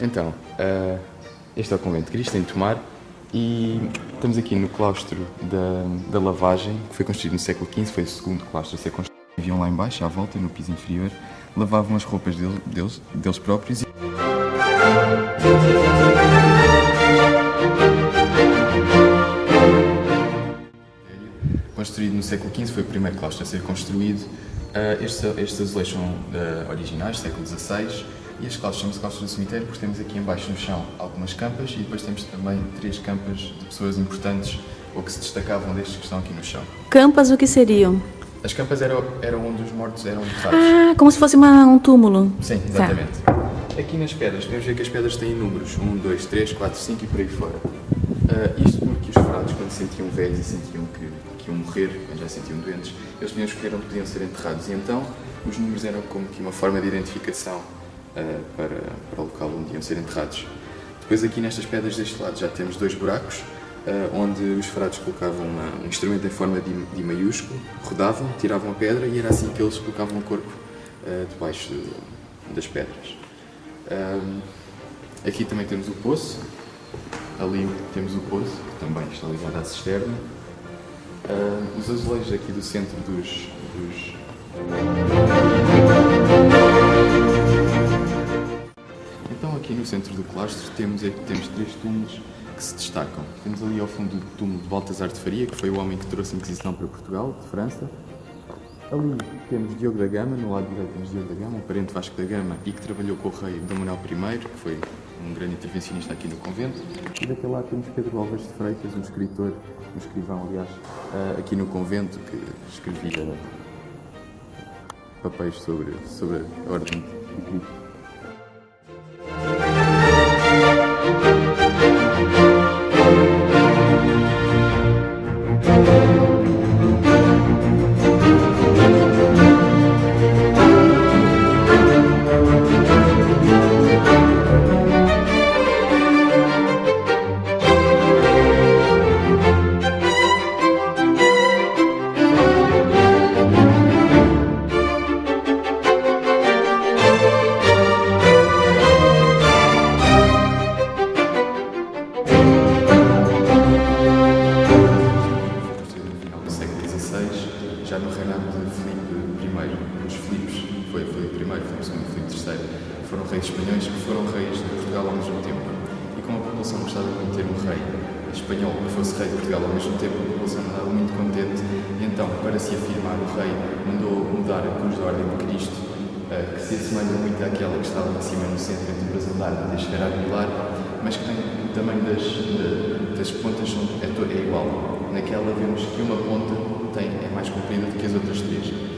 Então, uh, este é o Convento de Cristo, em Tomar, e estamos aqui no claustro da, da lavagem, que foi construído no século XV, foi o segundo claustro a ser construído. Viviam lá embaixo, à volta, no piso inferior, lavavam as roupas dele, deles, deles próprios. E... Construído no século XV, foi o primeiro claustro a ser construído. Uh, estes, estes azulejos são uh, originais, século XVI, e as calças as calças do cemitério porque temos aqui embaixo no chão algumas campas e depois temos também três campas de pessoas importantes ou que se destacavam destes que estão aqui no chão. Campas o que seriam? As campas eram, eram onde os mortos eram enterrados. Ah, como se fosse uma, um túmulo. Sim, exatamente. Tá. Aqui nas pedras, podemos ver que as pedras têm números, 1, 2, 3, 4, 5 e por aí fora. Uh, isto porque os farados, quando se sentiam velhos e sentiam que, que iam morrer, quando já se sentiam doentes, eles podiam escolher onde podiam ser enterrados. E então, os números eram como que uma forma de identificação uh, para, para o local onde iam ser enterrados. Depois aqui nestas pedras deste lado já temos dois buracos, uh, onde os farados colocavam um instrumento em forma de, de maiúsculo, rodavam, tiravam a pedra e era assim que eles colocavam o corpo uh, debaixo de, das pedras. aqui também temos o poço, ali temos o poço, que também está ligado à cisterna. os azulejos aqui do centro dos, dos centro do claustro temos, temos três túmulos que se destacam. Temos ali ao fundo o túmulo de Baltasar de Faria, que foi o homem que trouxe a Inquisição para Portugal, de França. Ali temos Diogo da Gama, no lado direito temos Diogo da Gama, um parente Vasco da Gama e que trabalhou com o rei Dom Manuel I, que foi um grande intervencionista aqui no convento. E daquele lado temos Pedro Alves de Freitas, um escritor, um escrivão, aliás, eh, aqui no convento, que escrevia papéis sobre, sobre a Ordem de Cristo. reis espanhóis que foram reis de Portugal ao mesmo tempo. E como a população gostava de ter um rei espanhol que fosse rei de Portugal ao mesmo tempo, a população andava muito contente e então, para se afirmar, o rei mandou mudar a cruz da Ordem de Cristo, eh, que se assemelha muito àquela que estava em cima no centro entre Brasandário e Chegar a mas que tem o tamanho das, das pontas é, é igual. Naquela vemos que uma ponta tem, é mais comprida do que as outras três.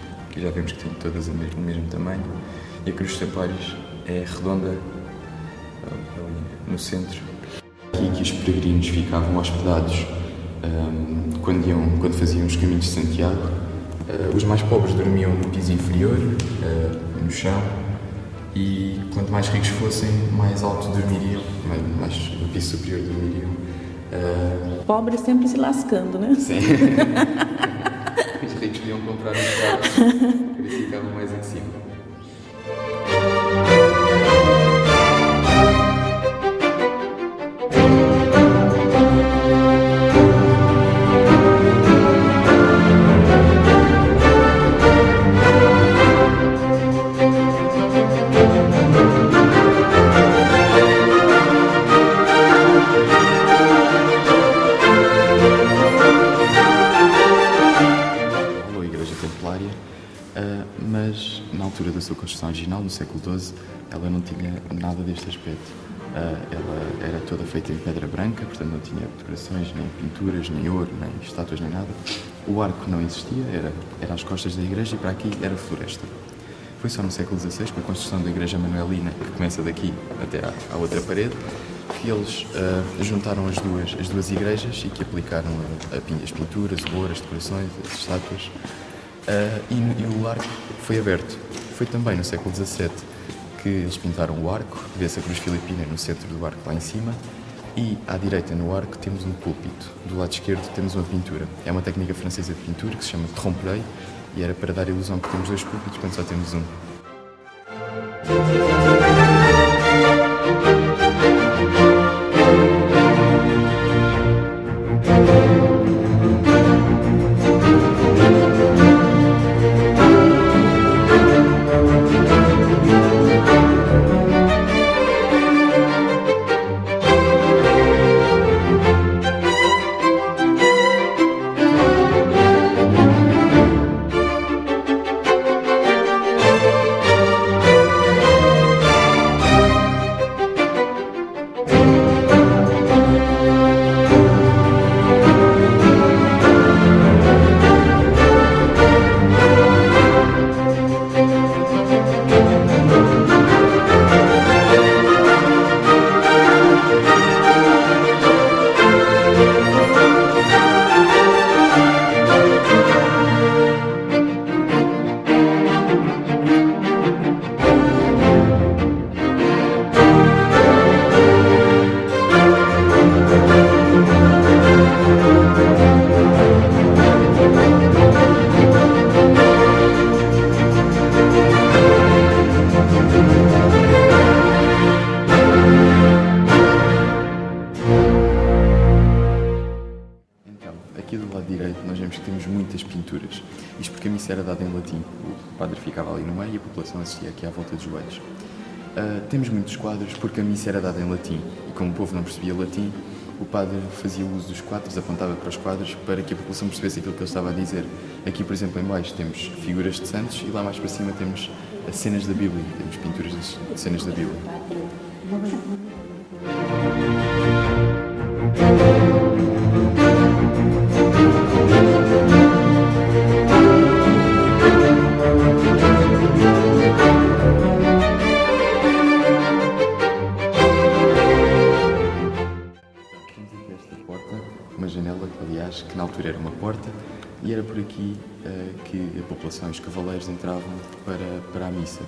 que já vemos que tem todas o mesmo, o mesmo tamanho, e a cruz dos templários é redonda ali no centro. Aqui que os peregrinos ficavam hospedados um, quando, iam, quando faziam os caminhos de Santiago. Uh, os mais pobres dormiam no piso inferior, uh, no chão, e quanto mais ricos fossem, mais alto dormiriam, mais, mais no piso superior dormiriam. Uh... Pobre sempre se lascando, né? Sim. Os comprar um carro, eles ficavam mais em cima. Original, no século XII, ela não tinha nada deste aspecto. Uh, ela era toda feita em pedra branca, portanto não tinha decorações, nem pinturas, nem ouro, nem estátuas, nem nada. O arco não existia, era, era às costas da igreja e para aqui era floresta. Foi só no século XVI, com a construção da Igreja Manuelina, que começa daqui até à, à outra parede, que eles uh, juntaram as duas, as duas igrejas e que aplicaram a, a, as pinturas, o ouro, as decorações, as estátuas. Uh, e, e, o arco foi aberto. Foi também no século XVII que eles pintaram o arco, vê-se a cruz filipina no centro do arco lá em cima, e à direita no arco temos um púlpito. Do lado esquerdo temos uma pintura. É uma técnica francesa de pintura que se chama trompe-l'œil e era para dar a ilusão que temos dois púlpitos quando só temos um. Aqui à volta dos joelhos. Uh, temos muitos quadros porque a missa era dada em latim e como o povo não percebia latim, o padre fazia uso dos quadros, apontava para os quadros para que a população percebesse aquilo que ele estava a dizer. Aqui, por exemplo, em baixo temos figuras de santos e lá mais para cima temos as cenas da Bíblia, temos pinturas de cenas da Bíblia. Aqui uh, que a população e os cavaleiros entravam para, para a missa.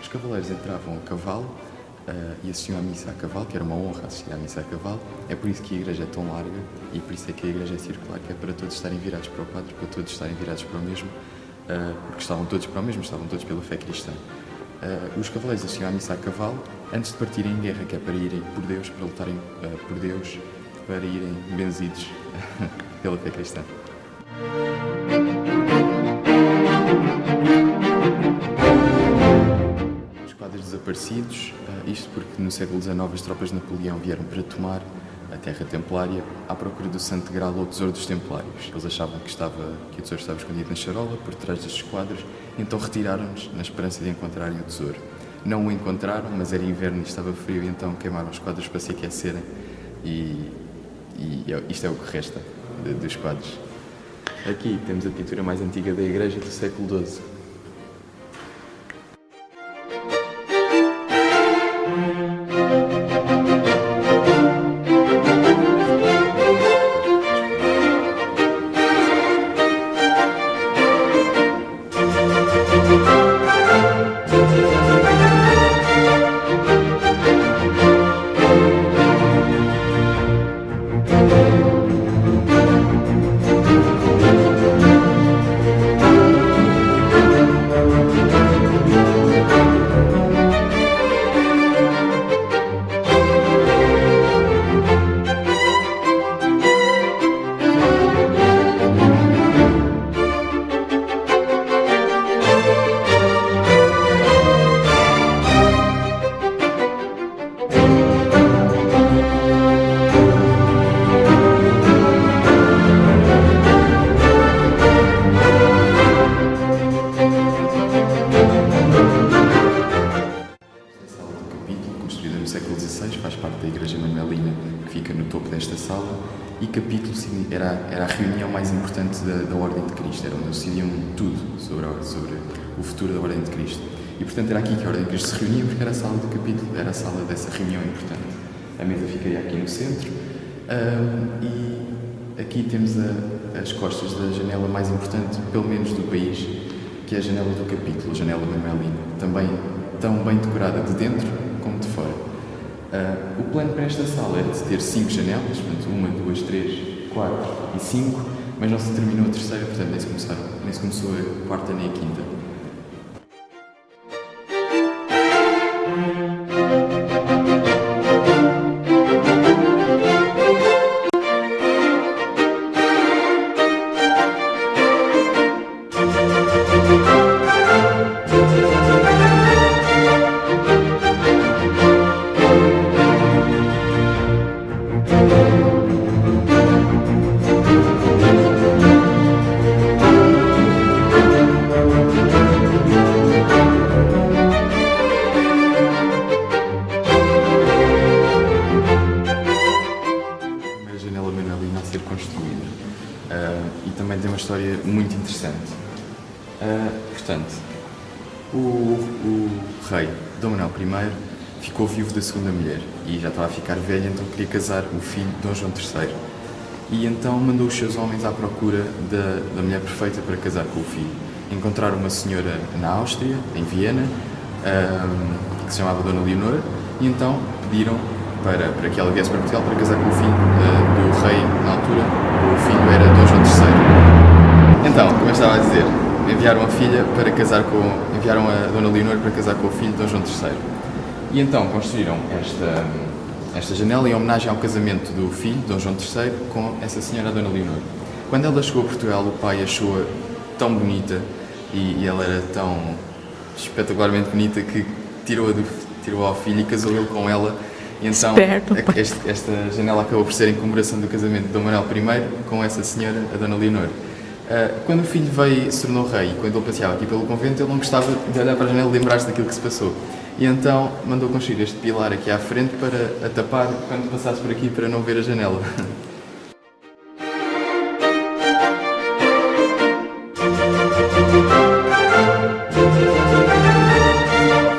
Os cavaleiros entravam a cavalo uh, e assistiam à missa a cavalo, que era uma honra assistir à missa a cavalo. É por isso que a igreja é tão larga e por isso é que a igreja é circular, que é para todos estarem virados para o Padre, para todos estarem virados para o mesmo, uh, porque estavam todos para o mesmo, estavam todos pela fé cristã. Uh, os cavaleiros assistiam à missa a cavalo antes de partirem em guerra, que é para irem por Deus, para lutarem por Deus, para irem benzidos pela fé cristã. Os quadros desaparecidos, eh, isto porque no século XIX as tropas de Napoleão vieram para tomar a terra templária à procura do Santo Graal ou Tesouro dos Templários. Eles achavam que, estava, que o tesouro estava escondido na charola, por trás destes quadros, então retiraram-nos na esperança de encontrarem o tesouro. Não o encontraram, mas era inverno e estava frio, então queimaram os quadros para se aquecerem e, e é, isto é o que resta dos quadros. Aqui temos a pintura mais antiga da igreja do século XII. Futuro da Ordem de Cristo. E portanto era aqui que a Ordem de Cristo se reunia, porque era a sala do capítulo, era a sala dessa reunião importante. A mesa ficaria aqui no centro um, e aqui temos a, as costas da janela mais importante, pelo menos do país, que é a janela do capítulo, a janela manuelina, também tão bem decorada de dentro como de fora. Uh, o plano para esta sala era de ter cinco janelas, portanto, uma, duas, três, quatro e cinco, mas não se terminou a terceira, portanto, nem se, começaram, nem se começou a quarta nem a quinta. I ficou vivo da segunda mulher e já estava a ficar velho, então queria casar o filho de Dom João III. E então mandou os seus homens à procura da, da mulher perfeita para casar com o filho. Encontraram uma senhora na Áustria, em Viena, um, que se chamava Dona Leonora, e então pediram para, para que ela viesse para Portugal para casar com o filho uh, do rei na altura. O filho era Dom João III. Então, como eu estava a dizer, enviaram a filha para casar com. enviaram a Dona Leonor para casar com o filho de Dom João III. E então construíram esta, esta janela em homenagem ao casamento do filho, Dom João III, com essa senhora, a Dona Leonor. Quando ela chegou a Portugal, o pai achou-a tão bonita e, e, ela era tão espetacularmente bonita que tirou-a tirou ao filho e casou ele com ela. E então, Esperto, esta, esta janela acabou por ser em comemoração do casamento de Dom Manuel I com essa senhora, a Dona Leonor. Uh, quando o filho veio, se tornou rei, quando ele passeava aqui pelo convento, ele não gostava de olhar para a janela e lembrar-se daquilo que se passou. E então mandou construir este pilar aqui à frente para a tapar quando passasse por aqui para não ver a janela.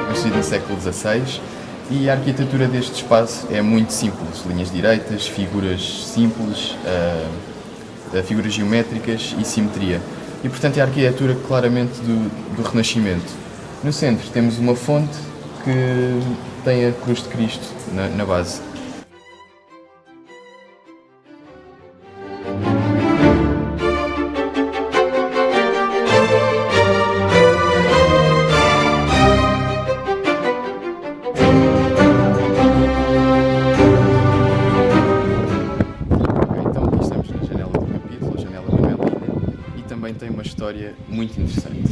Construído no século XVI e a arquitetura deste espaço é muito simples, linhas direitas, figuras simples. Uh, figuras geométricas e simetria. E, portanto, é a arquitetura claramente do, do Renascimento. No centro temos uma fonte que tem a cruz de Cristo na, na base. história muito interessante.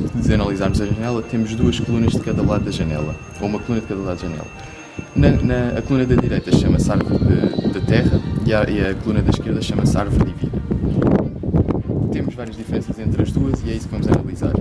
Antes de analisarmos a janela, temos duas colunas de cada lado da janela, ou uma coluna de cada lado da janela. Na, na a coluna da direita chama-se árvore da terra e a, e a coluna da esquerda chama-se árvore divina. Temos várias diferenças entre as duas e é isso que vamos analisar.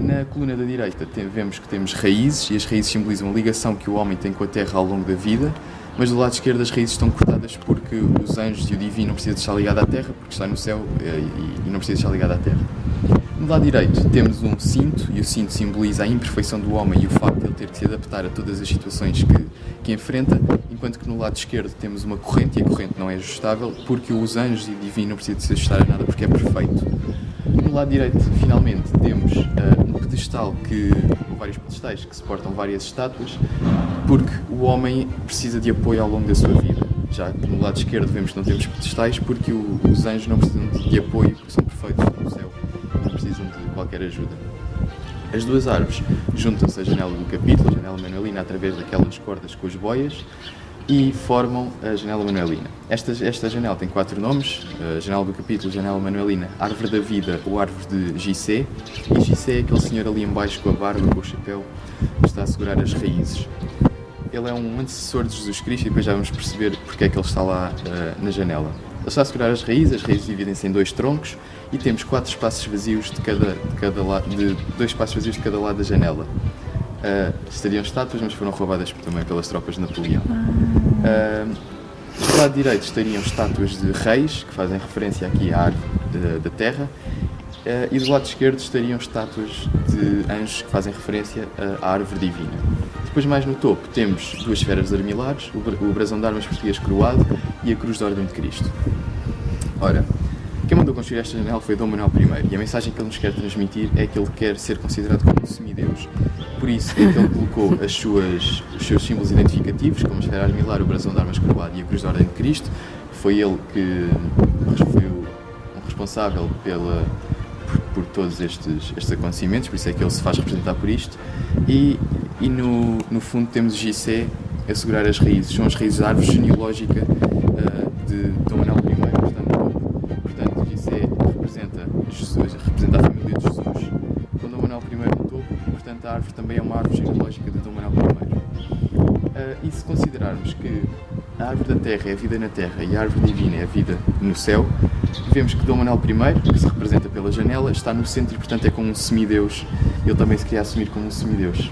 Na coluna da direita tem, vemos que temos raízes e as raízes simbolizam a ligação que o homem tem com a terra ao longo da vida, mas do lado esquerdo as raízes estão cortadas porque os anjos e o divino não precisam estar ligados à terra, porque está no céu eh, e não precisa estar ligado à terra. No lado direito temos um cinto, e o cinto simboliza a imperfeição do homem e o facto de ele ter que se adaptar a todas as situações que, que enfrenta, enquanto que no lado esquerdo temos uma corrente e a corrente não é ajustável, porque os anjos e o divino não precisam de se ajustar a nada porque é perfeito. No lado direito, finalmente, temos uh, um pedestal que, vários pedestais que suportam várias estátuas, porque o homem precisa de apoio ao longo da sua vida. Já que no lado esquerdo vemos que não temos pedestais, porque o, os anjos não precisam de apoio, porque são perfeitos no céu, precisam de qualquer ajuda. As duas árvores juntam-se à janela do capítulo, a janela manuelina, através daquelas cordas com as boias, e formam a janela manuelina. Esta, esta janela tem quatro nomes, a janela do capítulo, janela manuelina, árvore da vida ou árvore de Gissé, e Gissé é aquele senhor ali embaixo com a barba, com o chapéu, que está a segurar as raízes. Ele é um antecessor de Jesus Cristo e depois já vamos perceber porque é que ele está lá uh, na janela. Ele está a segurar as raízes, as raízes dividem-se em dois troncos e temos quatro espaços vazios de cada, de cada lado, de dois espaços vazios de cada lado da janela. Uh, estariam estátuas, mas foram roubadas também pelas tropas de Napoleão. Uh, do lado direito estariam estátuas de reis, que fazem referência aqui à árvore da terra, Uh, e do lado esquerdo estariam estátuas de anjos que fazem referência à árvore divina. Depois, mais no topo, temos duas esferas armilares, o brasão de armas português coroado e a cruz da Ordem de Cristo. Ora, quem mandou construir esta janela foi Dom Manuel I e a mensagem que ele nos quer transmitir é que ele quer ser considerado como um semideus. Por isso é que ele colocou as suas, os seus símbolos identificativos, como a esfera armilar, o brasão de armas coroado e a cruz da Ordem de Cristo. Foi ele que foi o responsável pela, por, todos estes, estes acontecimentos, por isso é que ele se faz representar por isto. E, e no, no fundo temos o Gissé a segurar as raízes, são as raízes da árvore genealógica uh, de Dom Manuel I, portanto, portanto Gissé representa Jesus, representa a família de Jesus, com Dom Manuel I no topo, portanto a árvore também é uma árvore genealógica de Dom Manuel I. Uh, e se considerarmos que a árvore da terra é a vida na terra e a árvore divina é a vida no céu, vemos que Dom Manuel I, que se representa pela janela, está no centro e, portanto, é como um semideus. Ele também se queria assumir como um semideus.